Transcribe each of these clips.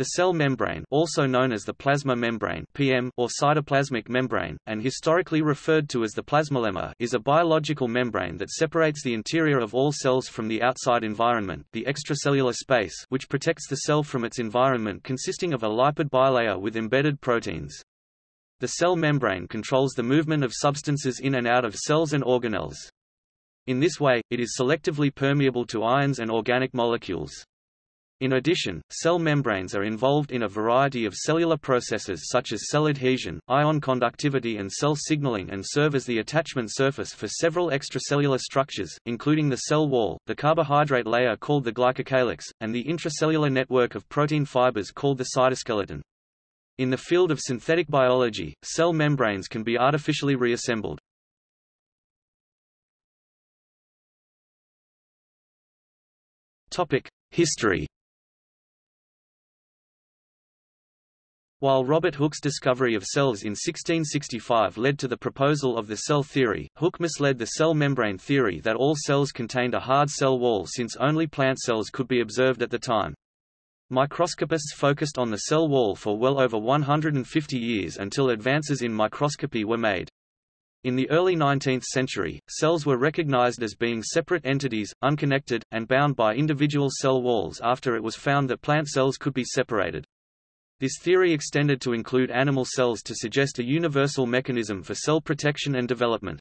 The cell membrane also known as the plasma membrane PM, or cytoplasmic membrane, and historically referred to as the plasmalemma is a biological membrane that separates the interior of all cells from the outside environment the extracellular space which protects the cell from its environment consisting of a lipid bilayer with embedded proteins. The cell membrane controls the movement of substances in and out of cells and organelles. In this way, it is selectively permeable to ions and organic molecules. In addition, cell membranes are involved in a variety of cellular processes such as cell adhesion, ion conductivity and cell signaling and serve as the attachment surface for several extracellular structures, including the cell wall, the carbohydrate layer called the glycocalyx, and the intracellular network of protein fibers called the cytoskeleton. In the field of synthetic biology, cell membranes can be artificially reassembled. History While Robert Hooke's discovery of cells in 1665 led to the proposal of the cell theory, Hooke misled the cell membrane theory that all cells contained a hard cell wall since only plant cells could be observed at the time. Microscopists focused on the cell wall for well over 150 years until advances in microscopy were made. In the early 19th century, cells were recognized as being separate entities, unconnected, and bound by individual cell walls after it was found that plant cells could be separated. This theory extended to include animal cells to suggest a universal mechanism for cell protection and development.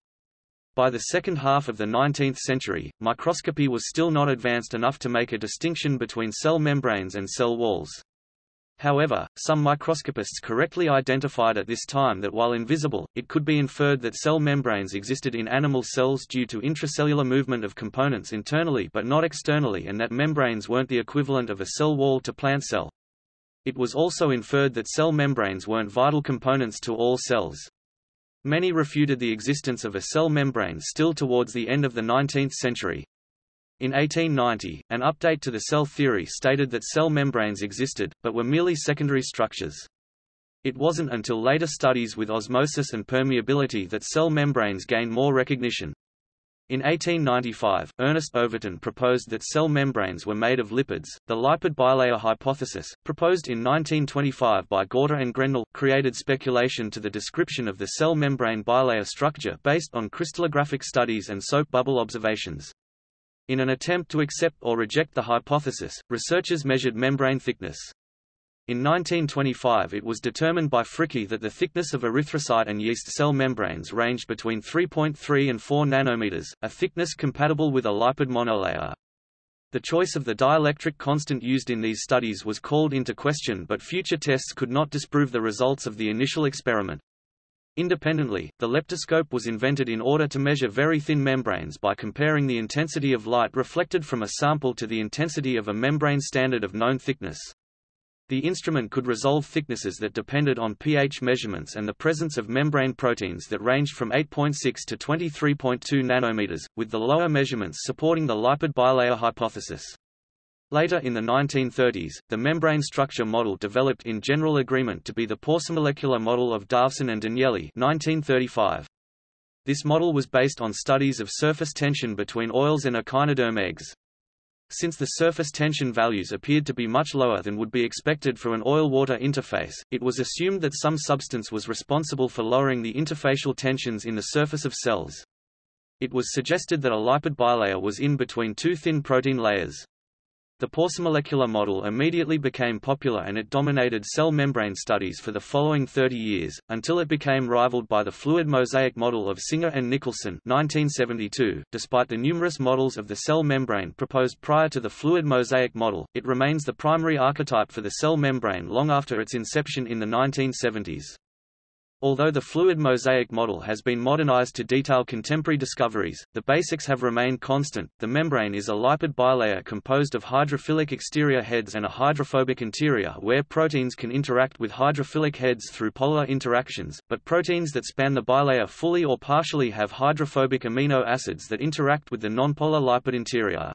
By the second half of the 19th century, microscopy was still not advanced enough to make a distinction between cell membranes and cell walls. However, some microscopists correctly identified at this time that while invisible, it could be inferred that cell membranes existed in animal cells due to intracellular movement of components internally but not externally and that membranes weren't the equivalent of a cell wall to plant cell. It was also inferred that cell membranes weren't vital components to all cells. Many refuted the existence of a cell membrane still towards the end of the 19th century. In 1890, an update to the cell theory stated that cell membranes existed, but were merely secondary structures. It wasn't until later studies with osmosis and permeability that cell membranes gained more recognition. In 1895, Ernest Overton proposed that cell membranes were made of lipids. The lipid bilayer hypothesis, proposed in 1925 by Gorter and Grendel, created speculation to the description of the cell membrane bilayer structure based on crystallographic studies and soap bubble observations. In an attempt to accept or reject the hypothesis, researchers measured membrane thickness. In 1925 it was determined by Fricke that the thickness of erythrocyte and yeast cell membranes ranged between 3.3 and 4 nanometers, a thickness compatible with a lipid monolayer. The choice of the dielectric constant used in these studies was called into question but future tests could not disprove the results of the initial experiment. Independently, the leptoscope was invented in order to measure very thin membranes by comparing the intensity of light reflected from a sample to the intensity of a membrane standard of known thickness. The instrument could resolve thicknesses that depended on pH measurements and the presence of membrane proteins that ranged from 8.6 to 23.2 nanometers, with the lower measurements supporting the lipid bilayer hypothesis. Later in the 1930s, the membrane structure model developed in general agreement to be the paucimolecular model of Davson and Danielli 1935. This model was based on studies of surface tension between oils and echinoderm eggs. Since the surface tension values appeared to be much lower than would be expected for an oil-water interface, it was assumed that some substance was responsible for lowering the interfacial tensions in the surface of cells. It was suggested that a lipid bilayer was in between two thin protein layers. The paucimolecular model immediately became popular and it dominated cell membrane studies for the following 30 years, until it became rivaled by the fluid mosaic model of Singer and Nicolson 1972. .Despite the numerous models of the cell membrane proposed prior to the fluid mosaic model, it remains the primary archetype for the cell membrane long after its inception in the 1970s. Although the fluid mosaic model has been modernized to detail contemporary discoveries, the basics have remained constant. The membrane is a lipid bilayer composed of hydrophilic exterior heads and a hydrophobic interior where proteins can interact with hydrophilic heads through polar interactions, but proteins that span the bilayer fully or partially have hydrophobic amino acids that interact with the nonpolar lipid interior.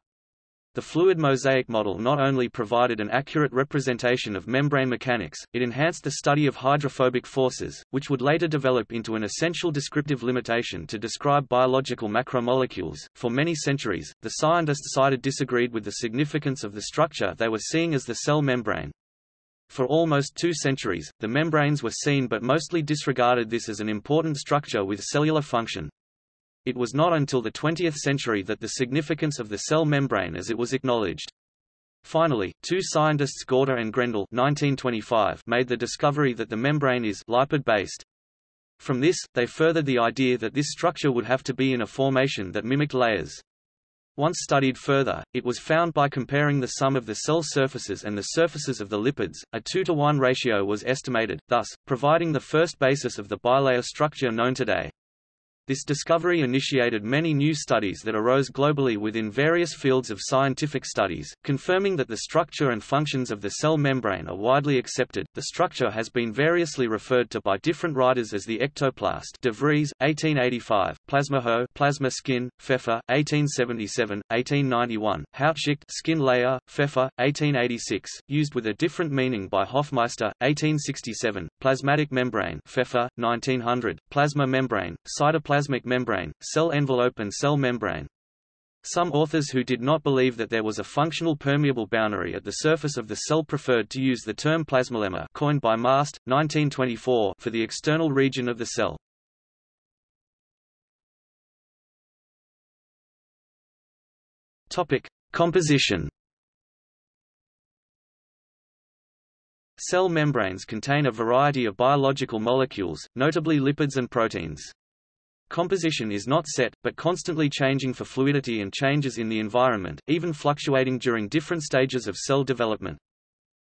The fluid mosaic model not only provided an accurate representation of membrane mechanics, it enhanced the study of hydrophobic forces, which would later develop into an essential descriptive limitation to describe biological macromolecules. For many centuries, the scientists cited disagreed with the significance of the structure they were seeing as the cell membrane. For almost two centuries, the membranes were seen but mostly disregarded this as an important structure with cellular function. It was not until the 20th century that the significance of the cell membrane as it was acknowledged. Finally, two scientists Gorter and Grendel 1925 made the discovery that the membrane is lipid-based. From this, they furthered the idea that this structure would have to be in a formation that mimicked layers. Once studied further, it was found by comparing the sum of the cell surfaces and the surfaces of the lipids, a 2 to 1 ratio was estimated, thus, providing the first basis of the bilayer structure known today. This discovery initiated many new studies that arose globally within various fields of scientific studies, confirming that the structure and functions of the cell membrane are widely accepted. The structure has been variously referred to by different writers as the ectoplast. De Vries, 1885, Plasmahaut, plasma skin, Pfeffer, 1877, 1891, Hautschicht, skin layer, Pfeffer, 1886, used with a different meaning by Hofmeister, 1867, plasmatic membrane, Pfeffer, 1900, plasma membrane, cytoplasm cytoplasmic membrane, cell envelope and cell membrane. Some authors who did not believe that there was a functional permeable boundary at the surface of the cell preferred to use the term plasmalemma coined by Mast, 1924 for the external region of the cell. Topic: Composition. Cell membranes contain a variety of biological molecules, notably lipids and proteins. Composition is not set, but constantly changing for fluidity and changes in the environment, even fluctuating during different stages of cell development.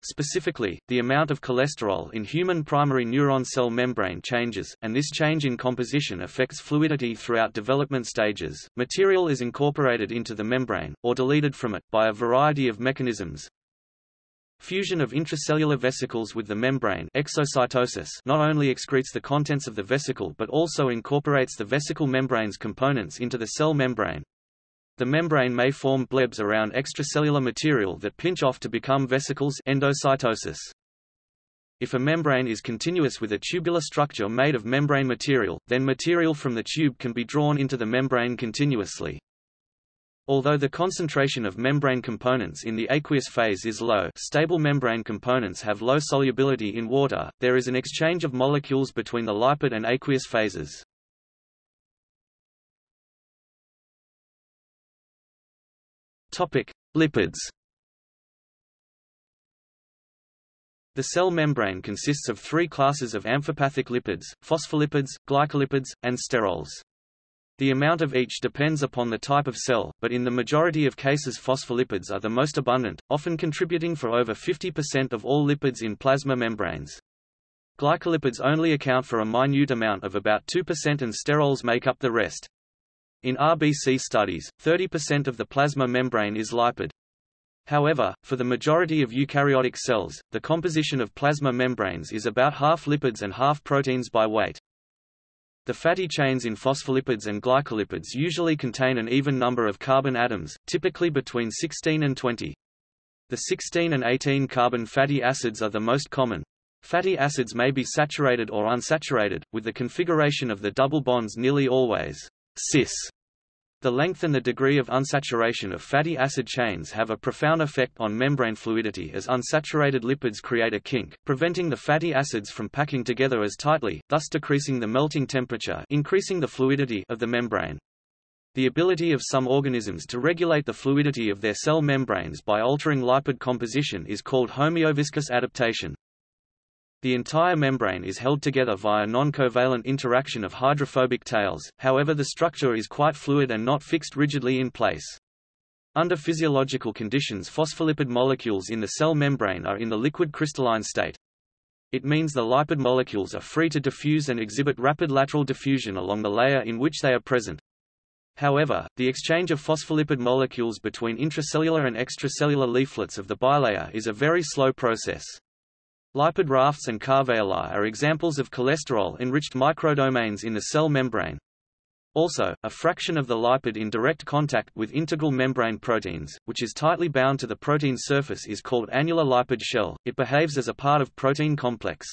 Specifically, the amount of cholesterol in human primary neuron cell membrane changes, and this change in composition affects fluidity throughout development stages. Material is incorporated into the membrane, or deleted from it, by a variety of mechanisms, Fusion of intracellular vesicles with the membrane exocytosis not only excretes the contents of the vesicle but also incorporates the vesicle membrane's components into the cell membrane. The membrane may form blebs around extracellular material that pinch off to become vesicles endocytosis. If a membrane is continuous with a tubular structure made of membrane material, then material from the tube can be drawn into the membrane continuously. Although the concentration of membrane components in the aqueous phase is low stable membrane components have low solubility in water, there is an exchange of molecules between the lipid and aqueous phases. Lipids The cell membrane consists of three classes of amphipathic lipids, phospholipids, glycolipids, and sterols. The amount of each depends upon the type of cell, but in the majority of cases phospholipids are the most abundant, often contributing for over 50% of all lipids in plasma membranes. Glycolipids only account for a minute amount of about 2% and sterols make up the rest. In RBC studies, 30% of the plasma membrane is lipid. However, for the majority of eukaryotic cells, the composition of plasma membranes is about half lipids and half proteins by weight. The fatty chains in phospholipids and glycolipids usually contain an even number of carbon atoms, typically between 16 and 20. The 16 and 18 carbon fatty acids are the most common. Fatty acids may be saturated or unsaturated, with the configuration of the double bonds nearly always cis. The length and the degree of unsaturation of fatty acid chains have a profound effect on membrane fluidity as unsaturated lipids create a kink, preventing the fatty acids from packing together as tightly, thus decreasing the melting temperature increasing the fluidity of the membrane. The ability of some organisms to regulate the fluidity of their cell membranes by altering lipid composition is called homeoviscous adaptation. The entire membrane is held together via non-covalent interaction of hydrophobic tails, however the structure is quite fluid and not fixed rigidly in place. Under physiological conditions phospholipid molecules in the cell membrane are in the liquid crystalline state. It means the lipid molecules are free to diffuse and exhibit rapid lateral diffusion along the layer in which they are present. However, the exchange of phospholipid molecules between intracellular and extracellular leaflets of the bilayer is a very slow process. Lipid rafts and caveolae are examples of cholesterol-enriched microdomains in the cell membrane. Also, a fraction of the lipid in direct contact with integral membrane proteins, which is tightly bound to the protein surface is called annular lipid shell, it behaves as a part of protein complex.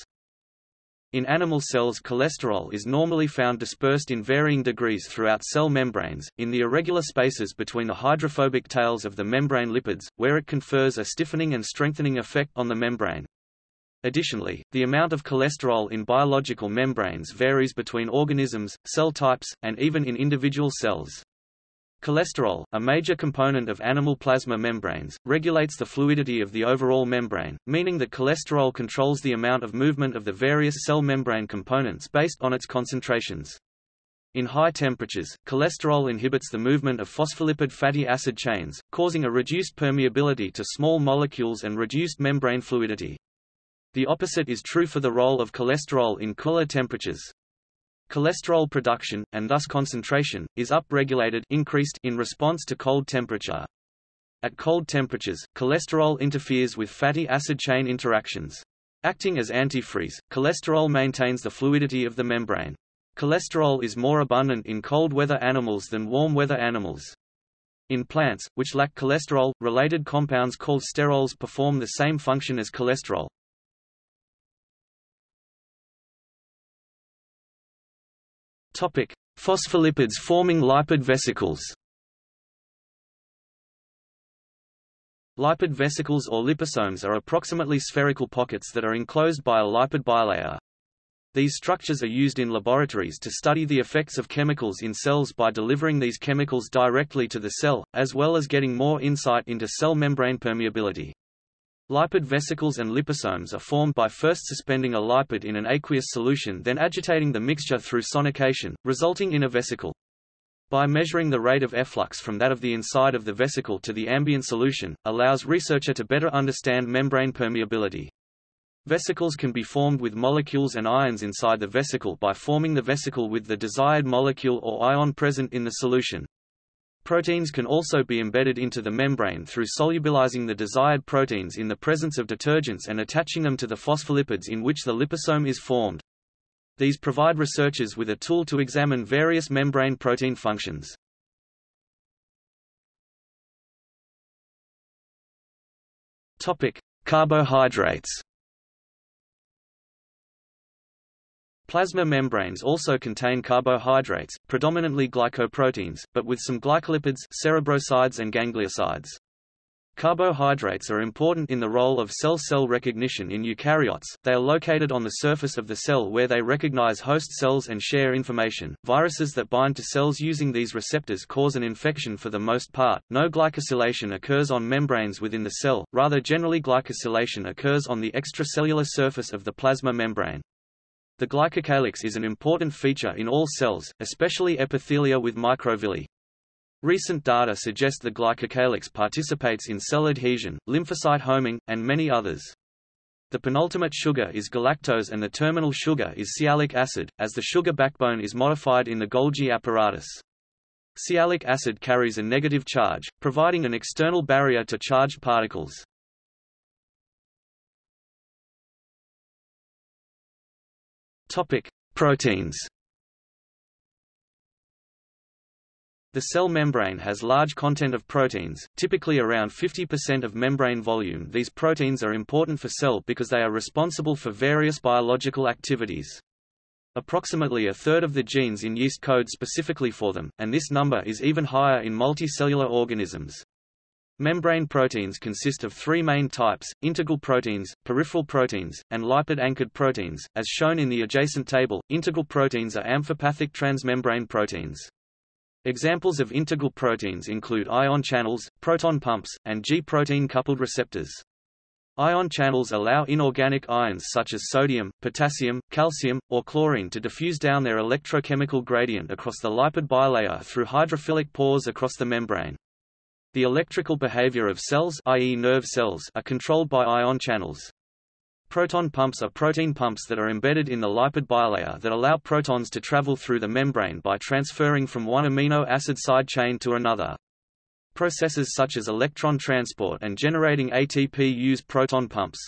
In animal cells cholesterol is normally found dispersed in varying degrees throughout cell membranes, in the irregular spaces between the hydrophobic tails of the membrane lipids, where it confers a stiffening and strengthening effect on the membrane. Additionally, the amount of cholesterol in biological membranes varies between organisms, cell types, and even in individual cells. Cholesterol, a major component of animal plasma membranes, regulates the fluidity of the overall membrane, meaning that cholesterol controls the amount of movement of the various cell membrane components based on its concentrations. In high temperatures, cholesterol inhibits the movement of phospholipid fatty acid chains, causing a reduced permeability to small molecules and reduced membrane fluidity. The opposite is true for the role of cholesterol in cooler temperatures. Cholesterol production, and thus concentration, is upregulated increased in response to cold temperature. At cold temperatures, cholesterol interferes with fatty acid chain interactions. Acting as antifreeze, cholesterol maintains the fluidity of the membrane. Cholesterol is more abundant in cold weather animals than warm weather animals. In plants, which lack cholesterol, related compounds called sterols perform the same function as cholesterol. Topic: Phospholipids forming lipid vesicles. Lipid vesicles or liposomes are approximately spherical pockets that are enclosed by a lipid bilayer. These structures are used in laboratories to study the effects of chemicals in cells by delivering these chemicals directly to the cell, as well as getting more insight into cell membrane permeability. Lipid vesicles and liposomes are formed by first suspending a lipid in an aqueous solution then agitating the mixture through sonication, resulting in a vesicle. By measuring the rate of efflux from that of the inside of the vesicle to the ambient solution, allows researcher to better understand membrane permeability. Vesicles can be formed with molecules and ions inside the vesicle by forming the vesicle with the desired molecule or ion present in the solution. Proteins can also be embedded into the membrane through solubilizing the desired proteins in the presence of detergents and attaching them to the phospholipids in which the liposome is formed. These provide researchers with a tool to examine various membrane protein functions. Topic: Carbohydrates. Plasma membranes also contain carbohydrates, predominantly glycoproteins, but with some glycolipids cerebrosides and gangliosides. Carbohydrates are important in the role of cell-cell recognition in eukaryotes. They are located on the surface of the cell where they recognize host cells and share information. Viruses that bind to cells using these receptors cause an infection for the most part. No glycosylation occurs on membranes within the cell, rather generally glycosylation occurs on the extracellular surface of the plasma membrane. The glycocalyx is an important feature in all cells, especially epithelia with microvilli. Recent data suggest the glycocalyx participates in cell adhesion, lymphocyte homing, and many others. The penultimate sugar is galactose and the terminal sugar is sialic acid, as the sugar backbone is modified in the Golgi apparatus. Sialic acid carries a negative charge, providing an external barrier to charged particles. Topic: Proteins. The cell membrane has large content of proteins, typically around 50% of membrane volume. These proteins are important for cell because they are responsible for various biological activities. Approximately a third of the genes in yeast code specifically for them, and this number is even higher in multicellular organisms. Membrane proteins consist of three main types, integral proteins, peripheral proteins, and lipid-anchored proteins. As shown in the adjacent table, integral proteins are amphipathic transmembrane proteins. Examples of integral proteins include ion channels, proton pumps, and G-protein coupled receptors. Ion channels allow inorganic ions such as sodium, potassium, calcium, or chlorine to diffuse down their electrochemical gradient across the lipid bilayer through hydrophilic pores across the membrane. The electrical behavior of cells i.e. nerve cells are controlled by ion channels. Proton pumps are protein pumps that are embedded in the lipid bilayer that allow protons to travel through the membrane by transferring from one amino acid side chain to another. Processes such as electron transport and generating ATP use proton pumps.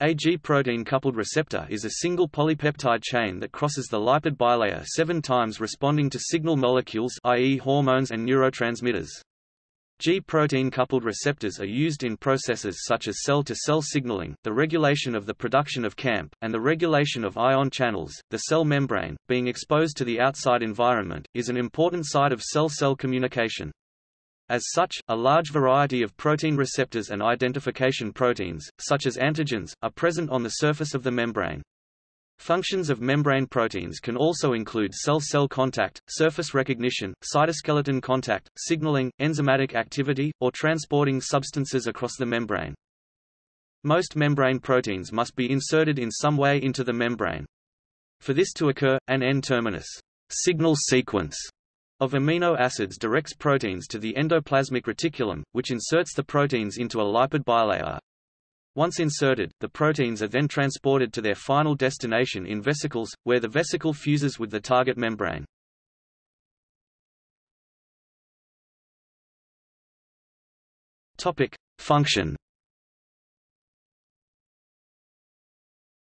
A G-protein coupled receptor is a single polypeptide chain that crosses the lipid bilayer seven times responding to signal molecules i.e. hormones and neurotransmitters. G-protein coupled receptors are used in processes such as cell-to-cell -cell signaling, the regulation of the production of CAMP, and the regulation of ion channels. The cell membrane, being exposed to the outside environment, is an important site of cell-cell communication. As such, a large variety of protein receptors and identification proteins, such as antigens, are present on the surface of the membrane. Functions of membrane proteins can also include cell-cell contact, surface recognition, cytoskeleton contact, signaling, enzymatic activity, or transporting substances across the membrane. Most membrane proteins must be inserted in some way into the membrane. For this to occur, an N-terminus signal sequence of amino acids directs proteins to the endoplasmic reticulum, which inserts the proteins into a lipid bilayer. Once inserted, the proteins are then transported to their final destination in vesicles, where the vesicle fuses with the target membrane. Topic: Function.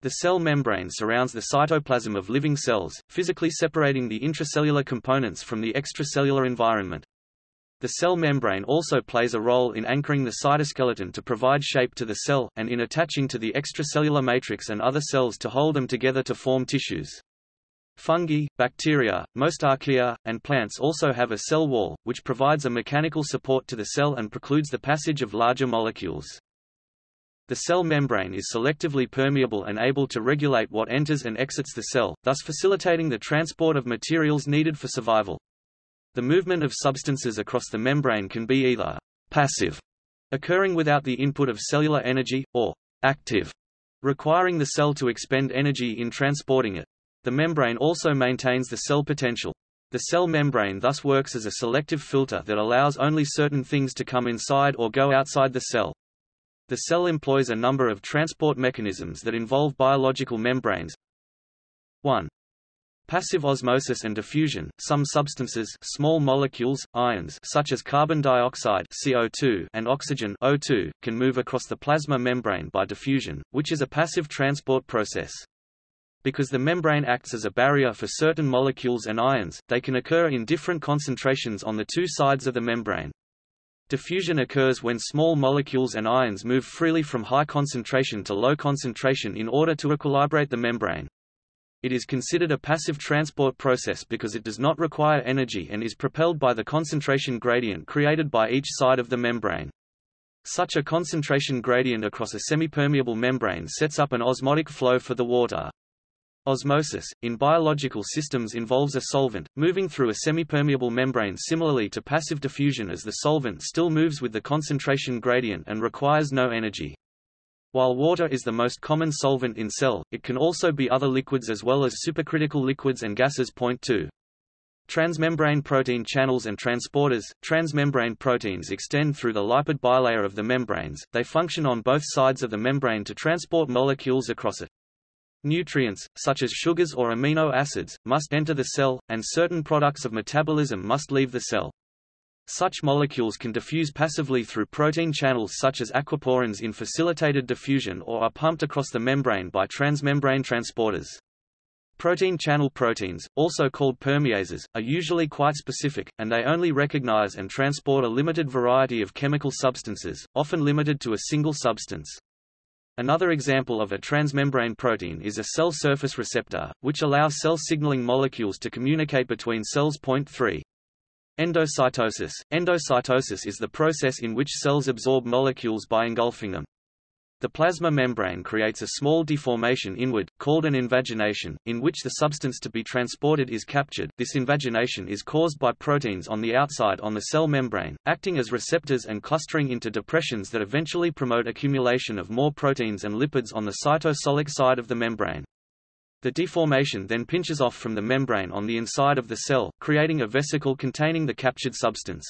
The cell membrane surrounds the cytoplasm of living cells, physically separating the intracellular components from the extracellular environment. The cell membrane also plays a role in anchoring the cytoskeleton to provide shape to the cell, and in attaching to the extracellular matrix and other cells to hold them together to form tissues. Fungi, bacteria, most archaea, and plants also have a cell wall, which provides a mechanical support to the cell and precludes the passage of larger molecules. The cell membrane is selectively permeable and able to regulate what enters and exits the cell, thus facilitating the transport of materials needed for survival. The movement of substances across the membrane can be either passive, occurring without the input of cellular energy, or active, requiring the cell to expend energy in transporting it. The membrane also maintains the cell potential. The cell membrane thus works as a selective filter that allows only certain things to come inside or go outside the cell. The cell employs a number of transport mechanisms that involve biological membranes. 1. Passive osmosis and diffusion, some substances small molecules, ions such as carbon dioxide CO2 and oxygen O2, can move across the plasma membrane by diffusion, which is a passive transport process. Because the membrane acts as a barrier for certain molecules and ions, they can occur in different concentrations on the two sides of the membrane. Diffusion occurs when small molecules and ions move freely from high concentration to low concentration in order to equilibrate the membrane. It is considered a passive transport process because it does not require energy and is propelled by the concentration gradient created by each side of the membrane. Such a concentration gradient across a semipermeable membrane sets up an osmotic flow for the water. Osmosis, in biological systems involves a solvent, moving through a semipermeable membrane similarly to passive diffusion as the solvent still moves with the concentration gradient and requires no energy. While water is the most common solvent in cell, it can also be other liquids as well as supercritical liquids and gases. Point 2. Transmembrane protein channels and transporters Transmembrane proteins extend through the lipid bilayer of the membranes, they function on both sides of the membrane to transport molecules across it. Nutrients, such as sugars or amino acids, must enter the cell, and certain products of metabolism must leave the cell. Such molecules can diffuse passively through protein channels such as aquaporins in facilitated diffusion or are pumped across the membrane by transmembrane transporters. Protein channel proteins, also called permeases, are usually quite specific, and they only recognize and transport a limited variety of chemical substances, often limited to a single substance. Another example of a transmembrane protein is a cell surface receptor, which allows cell signaling molecules to communicate between cells. Point 3. Endocytosis Endocytosis is the process in which cells absorb molecules by engulfing them. The plasma membrane creates a small deformation inward, called an invagination, in which the substance to be transported is captured. This invagination is caused by proteins on the outside on the cell membrane, acting as receptors and clustering into depressions that eventually promote accumulation of more proteins and lipids on the cytosolic side of the membrane. The deformation then pinches off from the membrane on the inside of the cell, creating a vesicle containing the captured substance.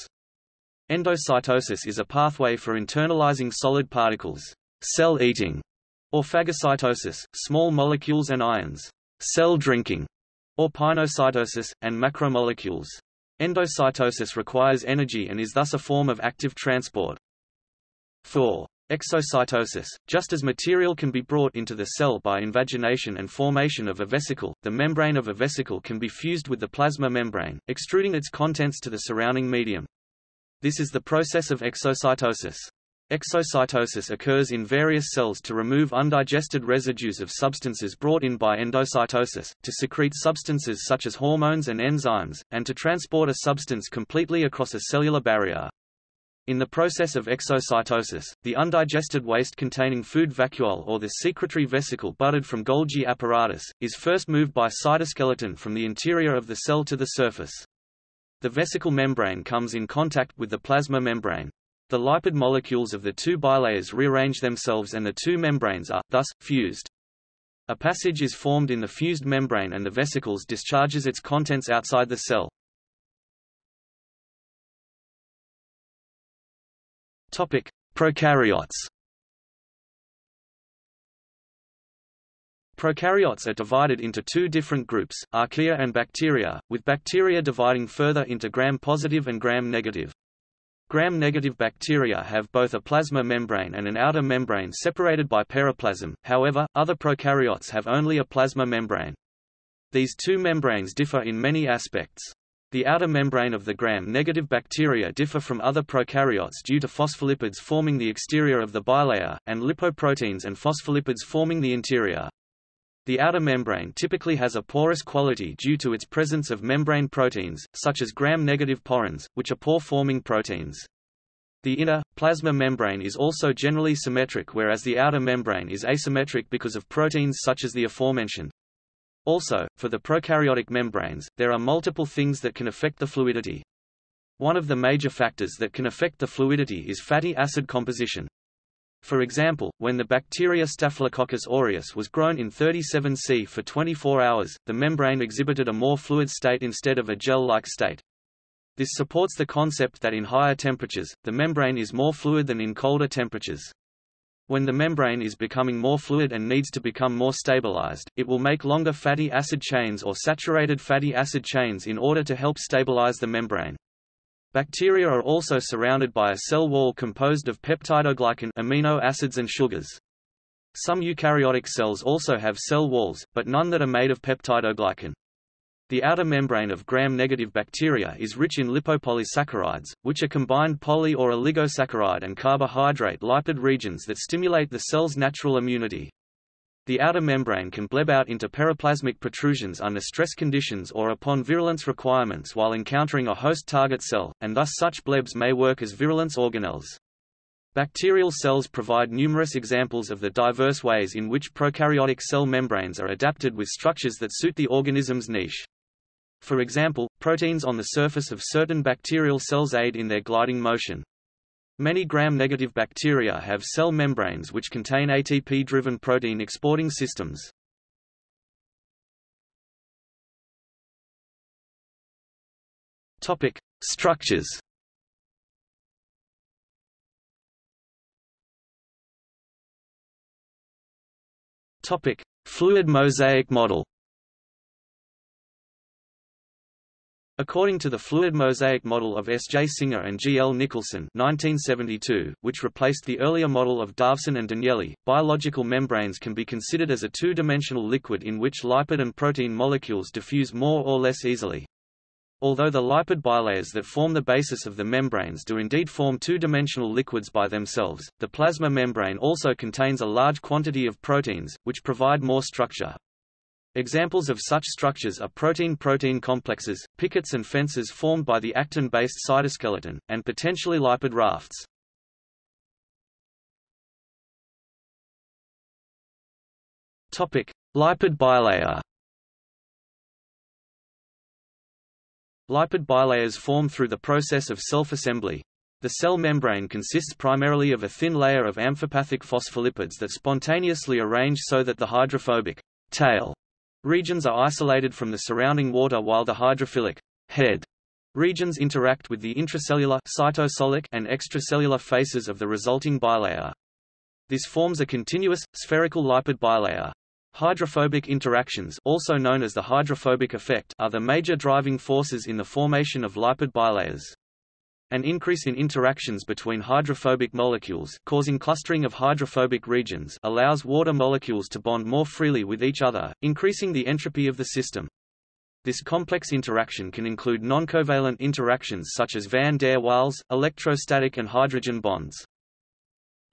Endocytosis is a pathway for internalizing solid particles, cell eating, or phagocytosis, small molecules and ions, cell drinking, or pinocytosis, and macromolecules. Endocytosis requires energy and is thus a form of active transport. 4. Exocytosis, just as material can be brought into the cell by invagination and formation of a vesicle, the membrane of a vesicle can be fused with the plasma membrane, extruding its contents to the surrounding medium. This is the process of exocytosis. Exocytosis occurs in various cells to remove undigested residues of substances brought in by endocytosis, to secrete substances such as hormones and enzymes, and to transport a substance completely across a cellular barrier. In the process of exocytosis, the undigested waste containing food vacuole or the secretory vesicle budded from Golgi apparatus, is first moved by cytoskeleton from the interior of the cell to the surface. The vesicle membrane comes in contact with the plasma membrane. The lipid molecules of the two bilayers rearrange themselves and the two membranes are, thus, fused. A passage is formed in the fused membrane and the vesicles discharges its contents outside the cell. Topic: Prokaryotes. Prokaryotes are divided into two different groups, archaea and bacteria, with bacteria dividing further into gram-positive and gram-negative. Gram-negative bacteria have both a plasma membrane and an outer membrane separated by periplasm, however, other prokaryotes have only a plasma membrane. These two membranes differ in many aspects. The outer membrane of the gram-negative bacteria differ from other prokaryotes due to phospholipids forming the exterior of the bilayer, and lipoproteins and phospholipids forming the interior. The outer membrane typically has a porous quality due to its presence of membrane proteins, such as gram-negative porins, which are pore-forming proteins. The inner, plasma membrane is also generally symmetric whereas the outer membrane is asymmetric because of proteins such as the aforementioned. Also, for the prokaryotic membranes, there are multiple things that can affect the fluidity. One of the major factors that can affect the fluidity is fatty acid composition. For example, when the bacteria Staphylococcus aureus was grown in 37C for 24 hours, the membrane exhibited a more fluid state instead of a gel-like state. This supports the concept that in higher temperatures, the membrane is more fluid than in colder temperatures. When the membrane is becoming more fluid and needs to become more stabilized, it will make longer fatty acid chains or saturated fatty acid chains in order to help stabilize the membrane. Bacteria are also surrounded by a cell wall composed of peptidoglycan amino acids and sugars. Some eukaryotic cells also have cell walls, but none that are made of peptidoglycan. The outer membrane of gram-negative bacteria is rich in lipopolysaccharides, which are combined poly or oligosaccharide and carbohydrate lipid regions that stimulate the cell's natural immunity. The outer membrane can bleb out into periplasmic protrusions under stress conditions or upon virulence requirements while encountering a host target cell, and thus such blebs may work as virulence organelles. Bacterial cells provide numerous examples of the diverse ways in which prokaryotic cell membranes are adapted with structures that suit the organism's niche. For example, proteins on the surface of certain bacterial cells aid in their gliding motion. Many gram-negative bacteria have cell membranes which contain ATP-driven protein exporting systems. Topic: Structures. Topic: Fluid mosaic model. According to the fluid mosaic model of S. J. Singer and G. L. Nicolson 1972, which replaced the earlier model of Davson and Danielli, biological membranes can be considered as a two-dimensional liquid in which lipid and protein molecules diffuse more or less easily. Although the lipid bilayers that form the basis of the membranes do indeed form two-dimensional liquids by themselves, the plasma membrane also contains a large quantity of proteins, which provide more structure. Examples of such structures are protein-protein complexes, pickets and fences formed by the actin-based cytoskeleton, and potentially lipid rafts. Topic: Lipid bilayer. Lipid bilayers form through the process of self-assembly. The cell membrane consists primarily of a thin layer of amphipathic phospholipids that spontaneously arrange so that the hydrophobic tail Regions are isolated from the surrounding water while the hydrophilic head regions interact with the intracellular cytosolic and extracellular faces of the resulting bilayer. This forms a continuous, spherical lipid bilayer. Hydrophobic interactions also known as the hydrophobic effect are the major driving forces in the formation of lipid bilayers. An increase in interactions between hydrophobic molecules causing clustering of hydrophobic regions allows water molecules to bond more freely with each other, increasing the entropy of the system. This complex interaction can include noncovalent interactions such as van der Waals, electrostatic and hydrogen bonds.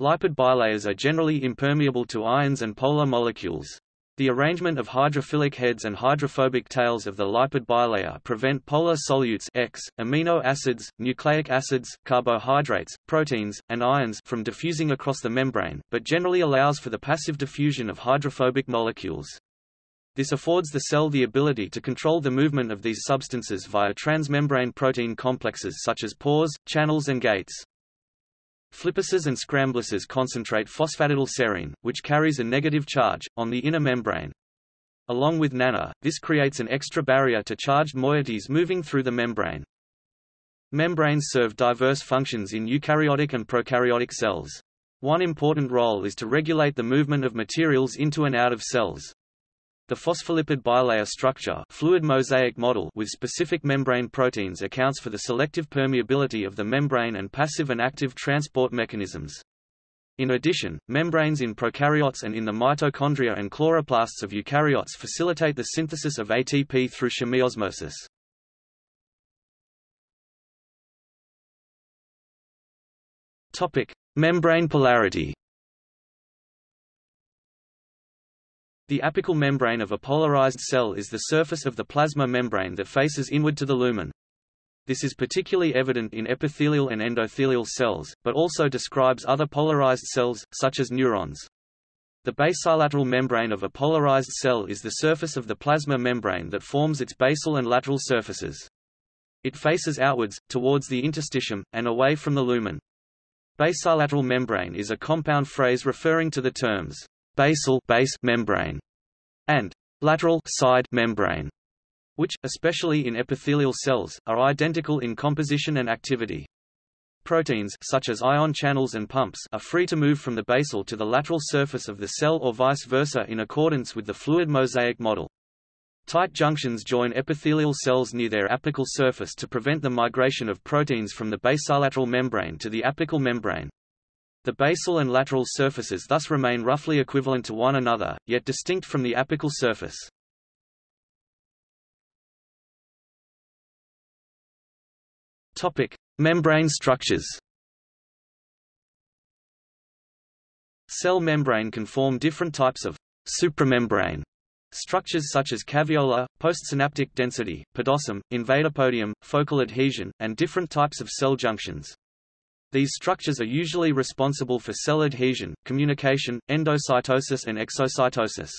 Lipid bilayers are generally impermeable to ions and polar molecules. The arrangement of hydrophilic heads and hydrophobic tails of the lipid bilayer prevent polar solutes X, amino acids, nucleic acids, carbohydrates, proteins, and ions from diffusing across the membrane, but generally allows for the passive diffusion of hydrophobic molecules. This affords the cell the ability to control the movement of these substances via transmembrane protein complexes such as pores, channels and gates. Flippases and scramblases concentrate phosphatidylserine, which carries a negative charge, on the inner membrane. Along with NANA, this creates an extra barrier to charged moieties moving through the membrane. Membranes serve diverse functions in eukaryotic and prokaryotic cells. One important role is to regulate the movement of materials into and out of cells. The phospholipid bilayer structure fluid mosaic model with specific membrane proteins accounts for the selective permeability of the membrane and passive and active transport mechanisms. In addition, membranes in prokaryotes and in the mitochondria and chloroplasts of eukaryotes facilitate the synthesis of ATP through chemiosmosis. Topic: Membrane polarity. The apical membrane of a polarized cell is the surface of the plasma membrane that faces inward to the lumen. This is particularly evident in epithelial and endothelial cells, but also describes other polarized cells, such as neurons. The basolateral membrane of a polarized cell is the surface of the plasma membrane that forms its basal and lateral surfaces. It faces outwards, towards the interstitium, and away from the lumen. Basolateral membrane is a compound phrase referring to the terms basal base membrane and lateral side membrane, which, especially in epithelial cells, are identical in composition and activity. Proteins such as ion channels and pumps are free to move from the basal to the lateral surface of the cell or vice versa in accordance with the fluid mosaic model. Tight junctions join epithelial cells near their apical surface to prevent the migration of proteins from the basolateral membrane to the apical membrane. The basal and lateral surfaces thus remain roughly equivalent to one another, yet distinct from the apical surface. Topic: Membrane structures. Cell membrane can form different types of supramembrane structures such as caveola, postsynaptic density, podosome, invadopodium, focal adhesion, and different types of cell junctions. These structures are usually responsible for cell adhesion, communication, endocytosis and exocytosis.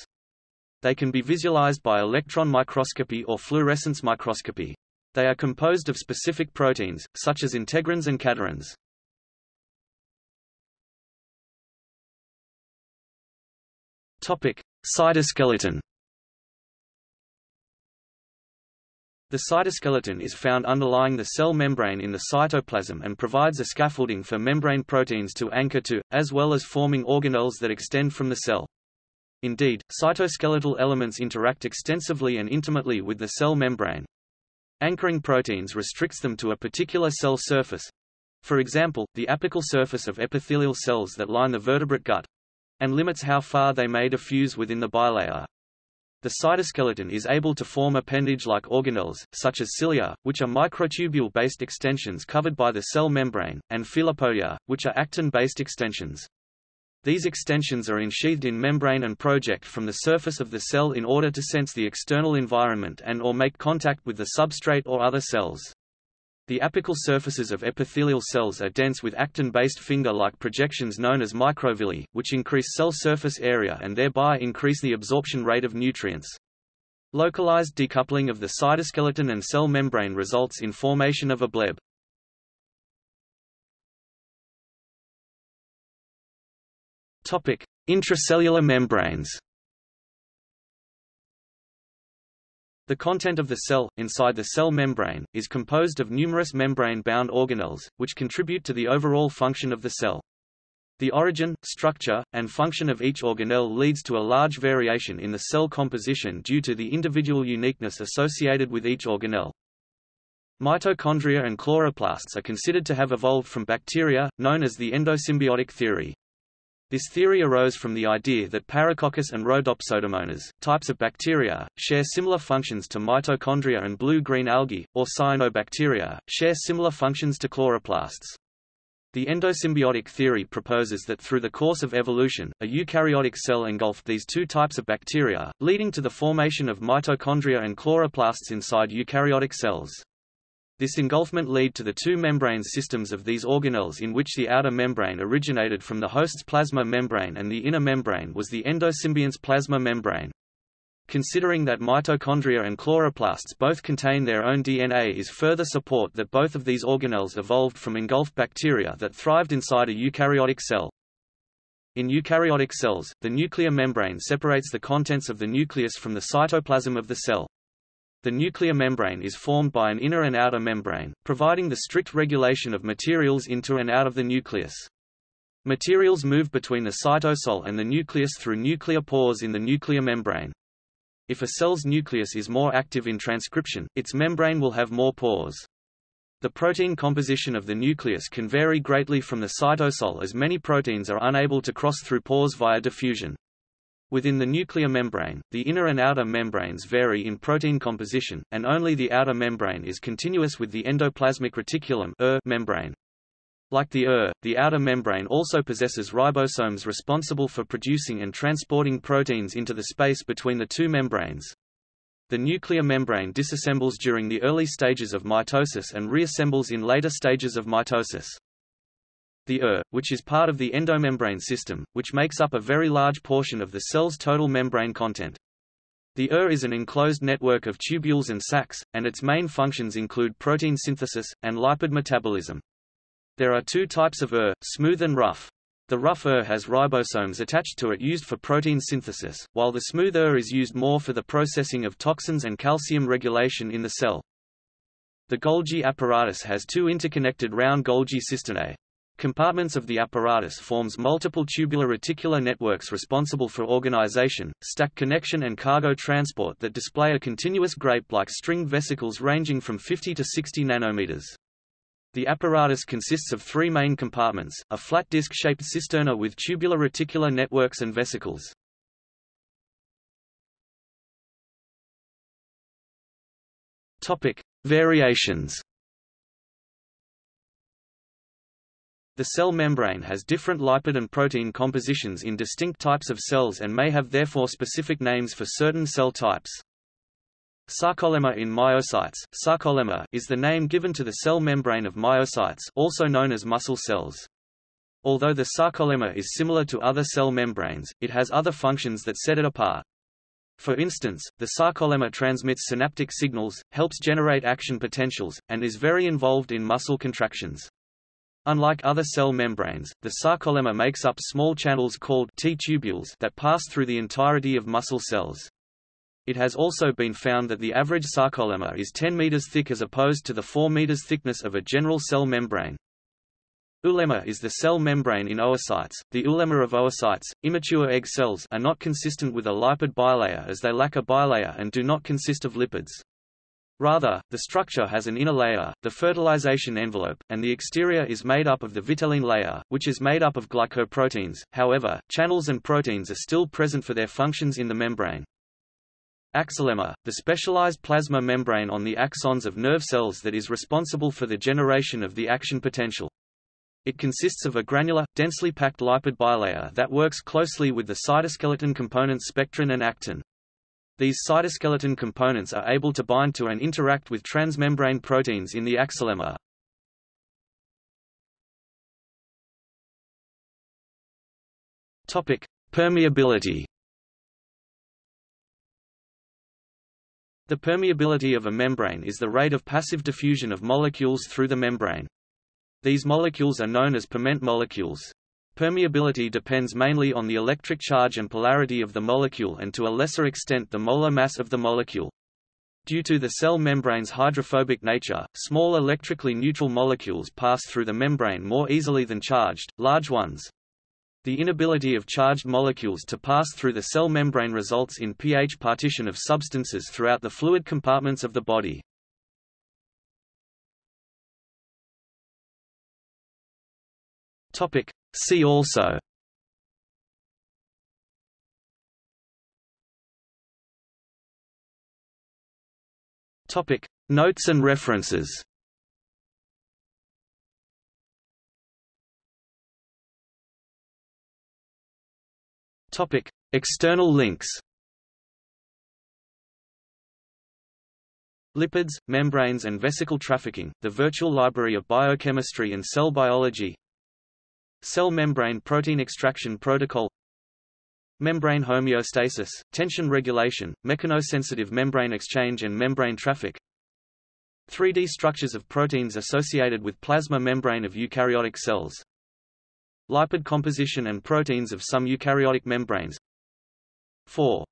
They can be visualized by electron microscopy or fluorescence microscopy. They are composed of specific proteins, such as integrins and cadherins. Topic: Cytoskeleton. The cytoskeleton is found underlying the cell membrane in the cytoplasm and provides a scaffolding for membrane proteins to anchor to, as well as forming organelles that extend from the cell. Indeed, cytoskeletal elements interact extensively and intimately with the cell membrane. Anchoring proteins restricts them to a particular cell surface, for example, the apical surface of epithelial cells that line the vertebrate gut, and limits how far they may diffuse within the bilayer. The cytoskeleton is able to form appendage-like organelles, such as cilia, which are microtubule-based extensions covered by the cell membrane, and filopodia, which are actin-based extensions. These extensions are ensheathed in membrane and project from the surface of the cell in order to sense the external environment and or make contact with the substrate or other cells. The apical surfaces of epithelial cells are dense with actin-based finger-like projections known as microvilli, which increase cell surface area and thereby increase the absorption rate of nutrients. Localized decoupling of the cytoskeleton and cell membrane results in formation of a bleb. Topic: Intracellular membranes. The content of the cell, inside the cell membrane, is composed of numerous membrane-bound organelles, which contribute to the overall function of the cell. The origin, structure, and function of each organelle leads to a large variation in the cell composition due to the individual uniqueness associated with each organelle. Mitochondria and chloroplasts are considered to have evolved from bacteria, known as the endosymbiotic theory. This theory arose from the idea that Paracoccus and Rhodopseudomonas, types of bacteria, share similar functions to mitochondria and blue-green algae, or cyanobacteria, share similar functions to chloroplasts. The endosymbiotic theory proposes that through the course of evolution, a eukaryotic cell engulfed these two types of bacteria, leading to the formation of mitochondria and chloroplasts inside eukaryotic cells. This engulfment led to the two membrane systems of these organelles in which the outer membrane originated from the host's plasma membrane and the inner membrane was the endosymbiont's plasma membrane. Considering that mitochondria and chloroplasts both contain their own DNA is further support that both of these organelles evolved from engulfed bacteria that thrived inside a eukaryotic cell. In eukaryotic cells, the nuclear membrane separates the contents of the nucleus from the cytoplasm of the cell. The nuclear membrane is formed by an inner and outer membrane, providing the strict regulation of materials into and out of the nucleus. Materials move between the cytosol and the nucleus through nuclear pores in the nuclear membrane. If a cell's nucleus is more active in transcription, its membrane will have more pores. The protein composition of the nucleus can vary greatly from the cytosol as many proteins are unable to cross through pores via diffusion. Within the nuclear membrane, the inner and outer membranes vary in protein composition, and only the outer membrane is continuous with the endoplasmic reticulum membrane. Like the ER, the outer membrane also possesses ribosomes responsible for producing and transporting proteins into the space between the two membranes. The nuclear membrane disassembles during the early stages of mitosis and reassembles in later stages of mitosis. The ER, which is part of the endomembrane system, which makes up a very large portion of the cell's total membrane content. The ER is an enclosed network of tubules and sacs, and its main functions include protein synthesis, and lipid metabolism. There are two types of ER, smooth and rough. The rough ER has ribosomes attached to it used for protein synthesis, while the smooth ER is used more for the processing of toxins and calcium regulation in the cell. The Golgi apparatus has two interconnected round Golgi cisternae. Compartments of the apparatus forms multiple tubular reticular networks responsible for organization, stack connection and cargo transport that display a continuous grape-like string vesicles ranging from 50 to 60 nanometers. The apparatus consists of three main compartments, a flat disc-shaped cisterna with tubular reticular networks and vesicles. Topic: Variations. The cell membrane has different lipid and protein compositions in distinct types of cells and may have therefore specific names for certain cell types. Sarcolemma in myocytes sarcolemma is the name given to the cell membrane of myocytes also known as muscle cells. Although the sarcolemma is similar to other cell membranes, it has other functions that set it apart. For instance, the sarcolemma transmits synaptic signals, helps generate action potentials, and is very involved in muscle contractions. Unlike other cell membranes, the sarcolemma makes up small channels called T-tubules that pass through the entirety of muscle cells. It has also been found that the average sarcolemma is 10 meters thick as opposed to the 4 meters thickness of a general cell membrane. Oolemma is the cell membrane in oocytes. The oolemma of oocytes, immature egg cells, are not consistent with a lipid bilayer as they lack a bilayer and do not consist of lipids. Rather, the structure has an inner layer, the fertilization envelope, and the exterior is made up of the vitelline layer, which is made up of glycoproteins. However, channels and proteins are still present for their functions in the membrane. Axolemma, the specialized plasma membrane on the axons of nerve cells that is responsible for the generation of the action potential. It consists of a granular, densely packed lipid bilayer that works closely with the cytoskeleton components spectrin and actin. These cytoskeleton components are able to bind to and interact with transmembrane proteins in the axolemma. Topic: Permeability. The permeability of a membrane is the rate of passive diffusion of molecules through the membrane. These molecules are known as permeant molecules. Permeability depends mainly on the electric charge and polarity of the molecule and to a lesser extent the molar mass of the molecule. Due to the cell membrane's hydrophobic nature, small electrically neutral molecules pass through the membrane more easily than charged, large ones. The inability of charged molecules to pass through the cell membrane results in pH partition of substances throughout the fluid compartments of the body. Topic. See also. Topic. Notes and references. Topic. External links. Lipids, Membranes and Vesicle Trafficking, The Virtual Library of Biochemistry and Cell Biology. Cell membrane protein extraction protocol Membrane homeostasis, tension regulation, mechanosensitive membrane exchange and membrane traffic 3D structures of proteins associated with plasma membrane of eukaryotic cells Lipid composition and proteins of some eukaryotic membranes 4.